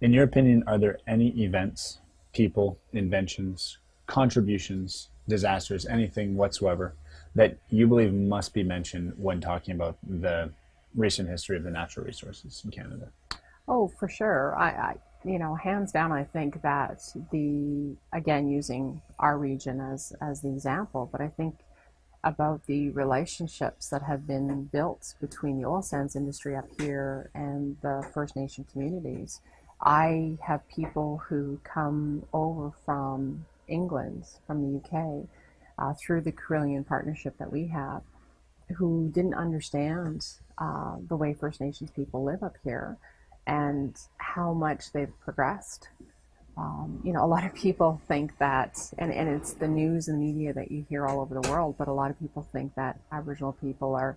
In your opinion, are there any events, people, inventions, contributions, disasters, anything whatsoever that you believe must be mentioned when talking about the recent history of the natural resources in Canada? Oh, for sure. I, I, you know, hands down, I think that the again using our region as as the example, but I think about the relationships that have been built between the oil sands industry up here and the First Nation communities. I have people who come over from England, from the UK, uh, through the Carillion partnership that we have, who didn't understand uh, the way First Nations people live up here and how much they've progressed. Um, you know, a lot of people think that, and, and it's the news and media that you hear all over the world, but a lot of people think that Aboriginal people are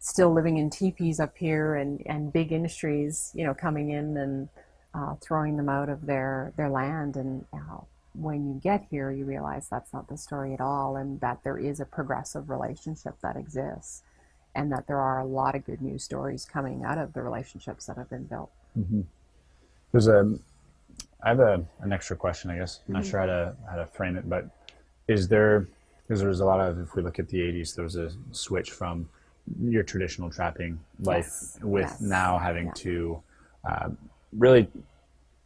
still living in teepees up here and, and big industries, you know, coming in and uh, throwing them out of their, their land. And uh, when you get here, you realize that's not the story at all, and that there is a progressive relationship that exists, and that there are a lot of good news stories coming out of the relationships that have been built. Mm-hmm. There's a I have a, an extra question, I guess. I'm not mm-hmm. sure how to how to frame it, but is there because there was a lot of if we look at the 80s, there was a switch from your traditional trapping life yes. with yes. now having yeah. to uh, really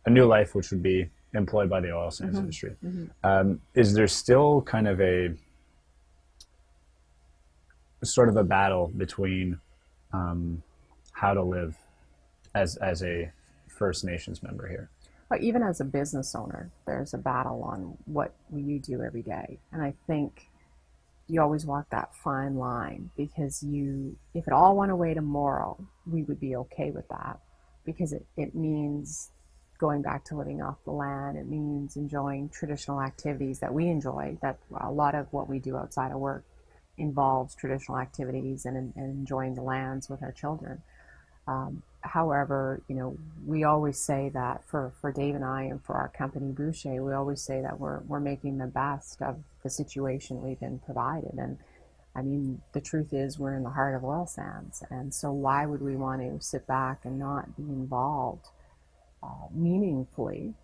a new life, which would be employed by the oil sands mm-hmm. industry. Mm-hmm. Um, is there still kind of a sort of a battle between um, how to live as as a First Nations member here? But even as a business owner, there's a battle on what you do every day. And I think you always walk that fine line because you, if it all went away tomorrow, we would be okay with that because it, it means going back to living off the land. It means enjoying traditional activities that we enjoy, that a lot of what we do outside of work involves traditional activities and, and enjoying the lands with our children. Um, however, you know, we always say that for, for Dave and I and for our company Bouchier, we always say that we're, we're making the best of the situation we've been provided. And I mean, the truth is we're in the heart of oil sands. And so why would we want to sit back and not be involved uh, meaningfully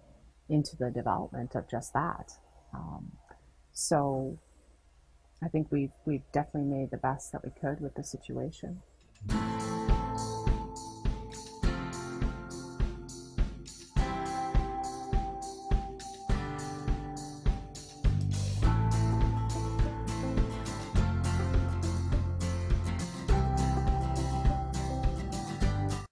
into the development of just that? Um, so I think we've, we've definitely made the best that we could with the situation.